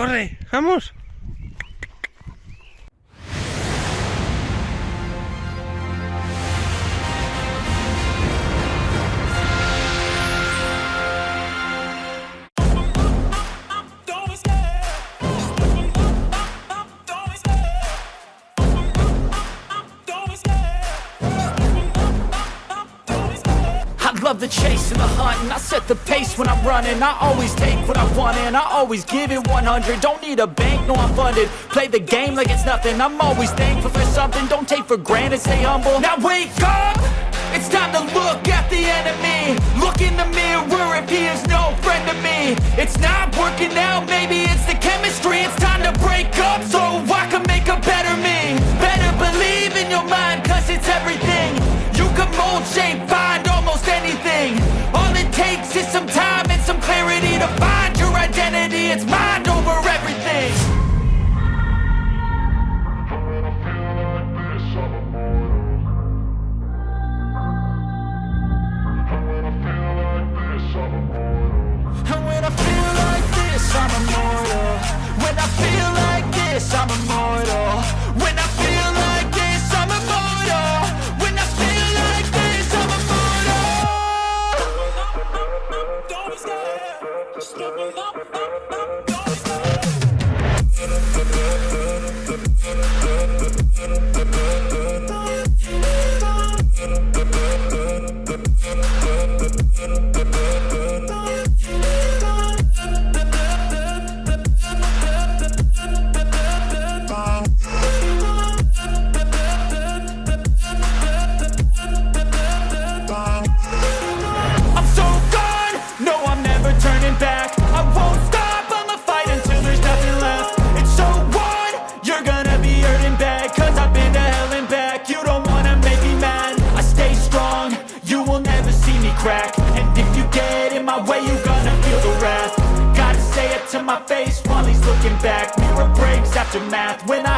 corre, vamos. Chase and the hunt and I set the pace when I'm running. I always take what I want and I always give it 100 Don't need a bank, no I'm funded. Play the game like it's nothing. I'm always thankful for something. Don't take for granted, stay humble. Now wake up! It's time to look at the enemy. Look in the mirror if he is no friend to me. It's not working out, maybe breaks after math, when I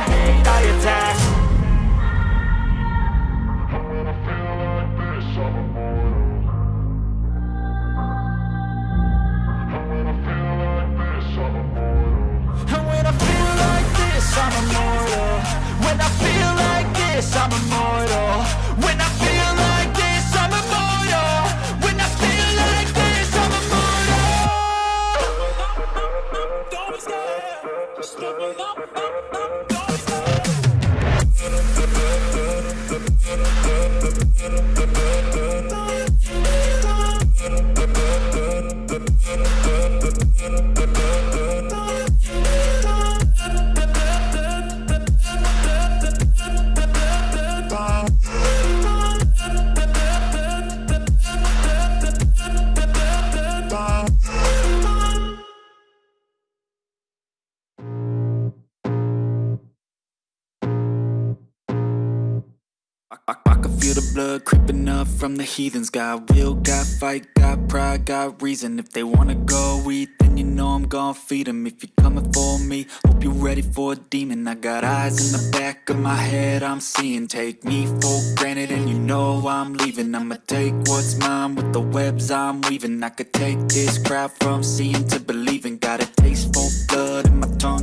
can feel the blood creeping up from the heathens. Got will, got fight, got pride, got reason. If they wanna go eat, then you know I'm gon' feed 'em. If you're coming for me, hope you're ready for a demon. I got eyes in the back of my head, I'm seeing. Take me for granted and you know I'm leaving. I'ma take what's mine with the webs I'm weaving. I could take this crowd from seeing to believing. Got a taste for blood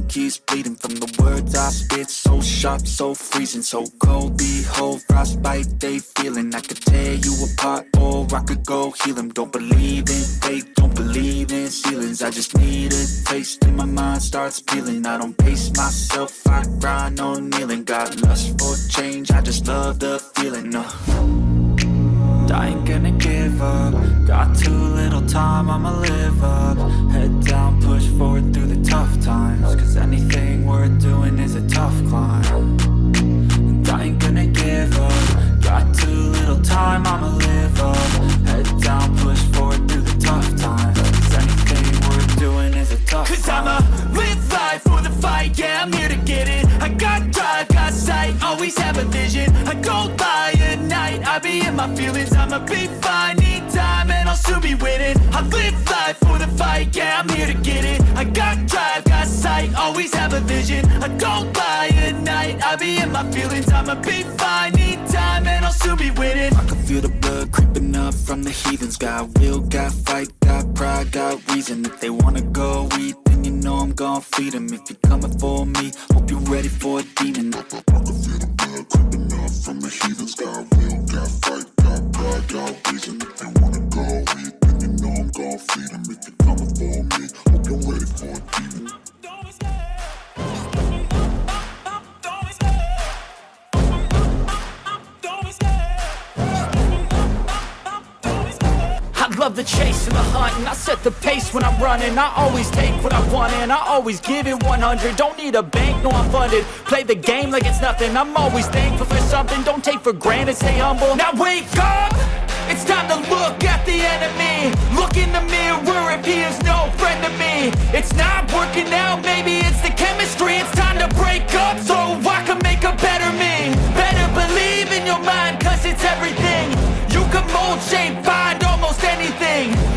keeps bleeding From the words I spit, so sharp, so freezing So cold, behold, frostbite they feeling. I could tear you apart or I could go heal 'em. Don't believe in fate, don't believe in ceilings. I just need a taste and my mind starts peeling. I don't pace myself, I grind on kneeling. Got lust for change, I just love the feeling uh. I ain't gonna give up. Got too little time, I'ma live up. Head down, push forward tough times Cause anything worth doing is a tough climb. And I ain't gonna give up. Got too little time, I'ma live up. Head down, push forward through the tough times Cause anything worth doing is a tough Cause climb. I'ma live life for the fight, yeah, I'm here to get it. I got drive, got sight, always have a vision. I go by at night, I be in my feelings I'ma be fine, time, and I'll soon be winning. I live life for the fight, yeah, I'm here to get it. I got drive, got sight, always have a vision. I don't by at night, I be in my feelings. I'ma be fine, need time, and I'll soon be winning. I can feel the blood creeping up from the heathens. Got will, got fight, got pride, got reason. If they wanna go eat, then you know know I'm gon' feed them If you're coming for me, hope you're ready for a demon love the chase and the hunt And I set the pace when I'm running. I always take what I want and I always give it 100 Don't need a bank, no I'm funded. Play the game like it's nothing. I'm always thankful for something. Don't take for granted, stay humble. Now wake up! It's time to look at the enemy. Look in the mirror if he is no friend to me. It's not working out, maybe it's the chemistry. It's time to break up so I can make a better me. Better believe in your mind cause it's everything. You can mold, shape, find almost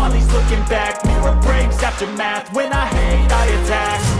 while looking back. Mirror breaks after math, when I hate I attack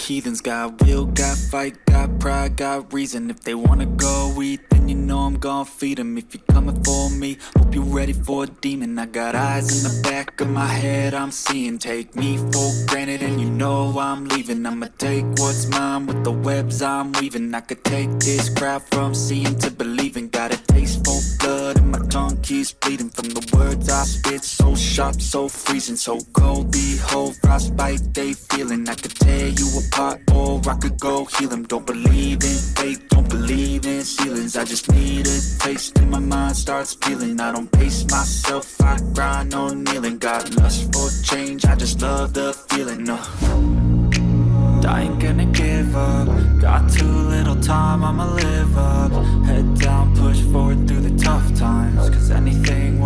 heathens. Got will, got fight, got pride, got reason. If they wanna go eat, then you know I'm gon' feed them If you're coming for me, hope you're ready for a demon. I got eyes in the back of my head, I'm seeing. Take me for granted and you know I'm leaving. I'ma take what's mine with the webs I'm weaving. I could take this crowd from seeing to believing keeps bleeding From the words I spit, so sharp, so freezing So cold, behold, frostbite they feeling. I could tear you apart or I could go heal them Don't believe in fate, don't believe in ceilings. I just need a taste and my mind starts peeling. I don't pace myself, I grind on kneeling. Got lust for change, I just love the feeling uh. I ain't gonna give up. Got too little time, I'ma live up. Head down, push forward. the tough times Cause anything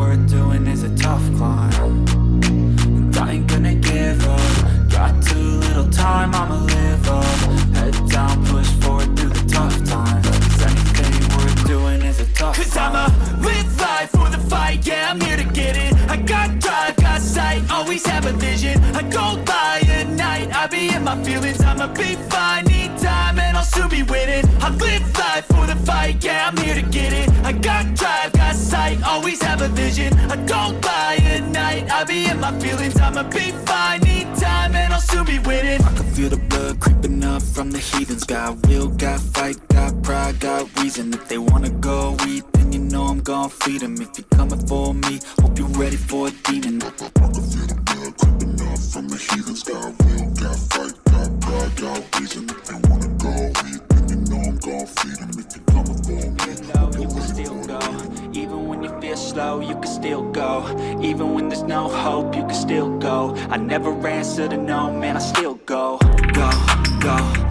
reason If they wanna go eat, then you know I'm gon' feed him If you're coming for me, hope you're ready for a demon I can feel the blood creeping up from the heathens Got will, got fight, got pride, got reason If you wanna go eat, then you know I'm gon' feed him If you're coming for me, hope you're ready still go Even when you feel slow, you can still go Even when there's no hope, you can still go I never answer to no, man, I still go, go, go,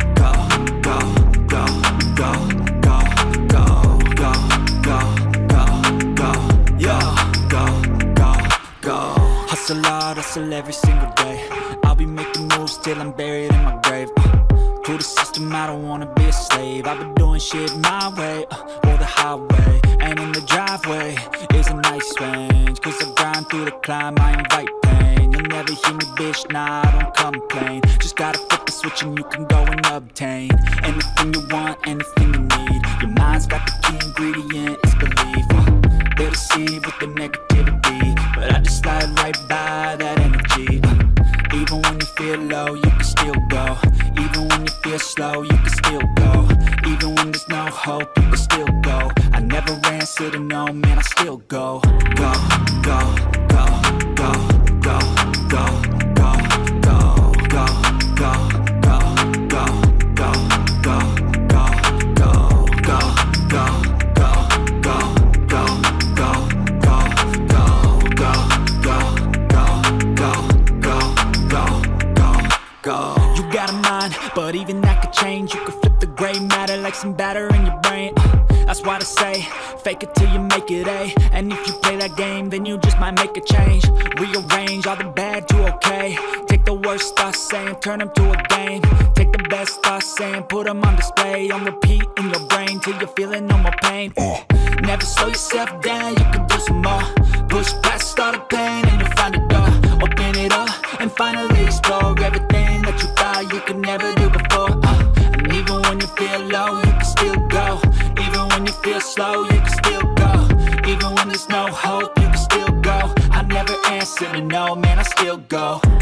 hustle every single day. I'll be making moves till I'm buried in my grave. Uh, To the system, I don't wanna be a slave. I've been doing shit my way, uh, or the highway And in the driveway is a nice range. Cause I grind through the climb, I invite pain. You'll never hear me, bitch, nah, I don't complain. Just gotta flip the switch and you can go and obtain Anything you want, anything you need. Your mind's got the key ingredient, it's belief. Uh, They deceive with the negativity But I just slide right by feel low, you can still go. Even when you feel slow, you can still go. Even when there's no hope, you can still go. I never answer no, man, I still go, go, go, go, go, go, go, some batter in your brain. Uh, That's why they say, fake it till you make it A. And if you play that game, then you just might make a change. Rearrange all the bad to okay. Take the worst thoughts saying, turn them to a game. Take the best thoughts saying, put them on display. On repeat in your brain till you're feeling no more pain. Uh, Never slow yourself down, you can do some more. Push past all the pain and you'll find a door. Open it up and finally explore To know, man, I still go.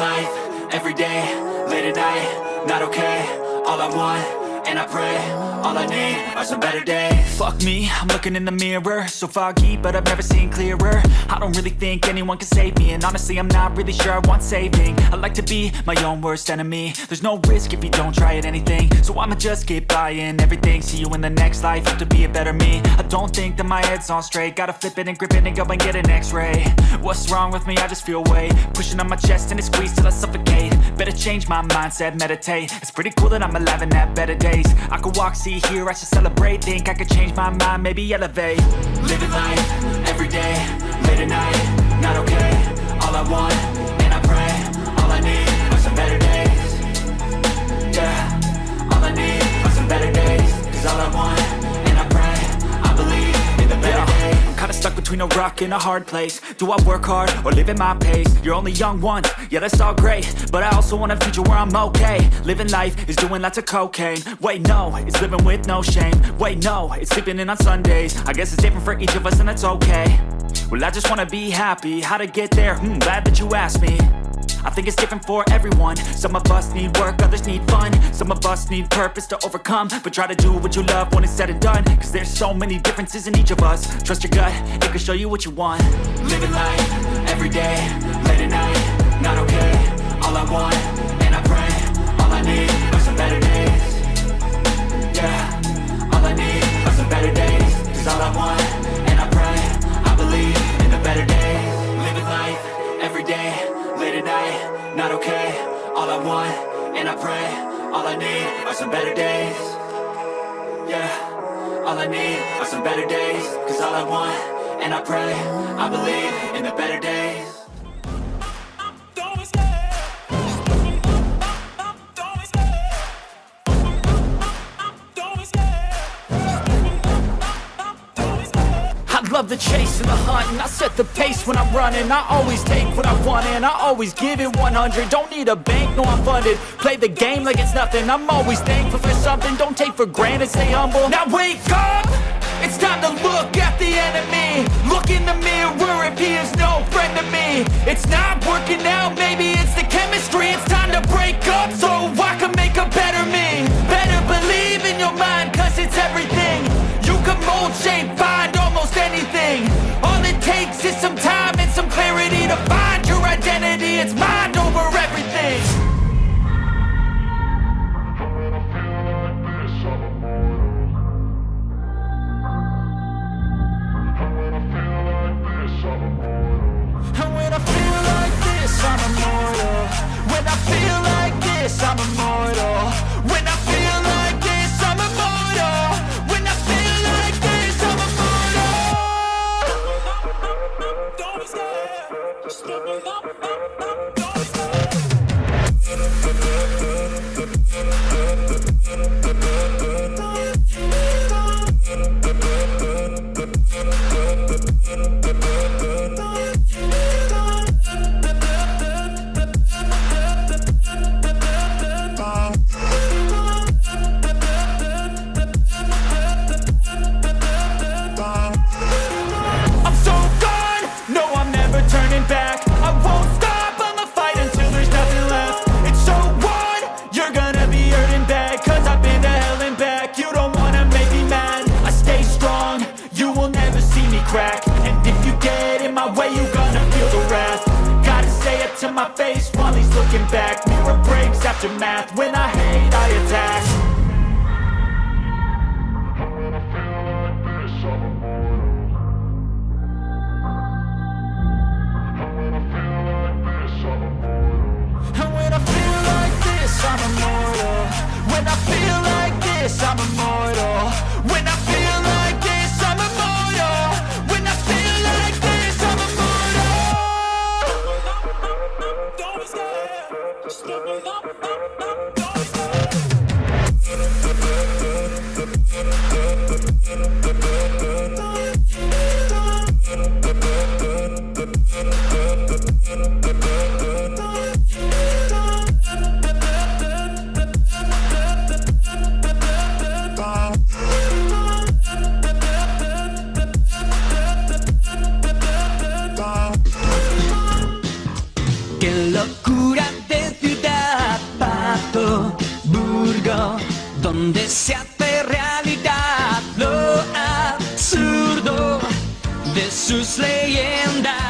Life, everyday, late at night, not okay All I want and I pray All I need are some better days. Fuck me, I'm looking in the mirror. So foggy, but I've never seen clearer. I don't really think anyone can save me And honestly, I'm not really sure I want saving. I like to be my own worst enemy. There's no risk if you don't try at anything. So I'ma just keep buying everything. See you in the next life, have to be a better me. I don't think that my head's on straight. Gotta flip it and grip it and go and get an x-ray. What's wrong with me? I just feel weight. Pushing on my chest and it squeezes till I suffocate. Better change my mindset, meditate. It's pretty cool that I'm alive and have better days. I could walk, see, hear, I should celebrate. Think I could change my mind, maybe elevate. Living life, everyday, late at night Not okay, all I want, and I pray All I need are some better days. Yeah, all I need are some better days. Cause all I want, stuck between a rock and a hard place. Do I work hard, or live at my pace? You're only young once, yeah that's all great. But I also want a future where I'm okay. Living life is doing lots of cocaine. Wait no, it's living with no shame. Wait no, it's sleeping in on Sundays. I guess it's different for each of us and that's okay. Well I just wanna be happy, how to get there? Hmm, glad that you asked me I think it's different for everyone. Some of us need work, others need fun. Some of us need purpose to overcome. But try to do what you love when it's said and done. Cause there's so many differences in each of us. Trust your gut, it can show you what you want. Living life, everyday, late at night Not okay, all I want, and I pray All I need are some better days. Yeah, all I need are some better days. Cause all I want, and I pray I believe in the better days. Living life, everyday, Not okay, all I want, and I pray All I need are some better days. Yeah, all I need are some better days. Cause all I want, and I pray I believe in the better days set the pace when I'm running. I always take what I want and I always give it 100 Don't need a bank, no I'm funded. Play the game like it's nothing. I'm always thankful for something. Don't take for granted, stay humble. Now wake up! It's time to look at the enemy. Look in the mirror if he is no friend to me. It's not working out, maybe it's the chemistry. It's time to break up so I can make a better me. Better believe in your mind cause it's everything. You can mold, shape, find it's mind math, when I Just look up, up, up. Don't de sus leyendas.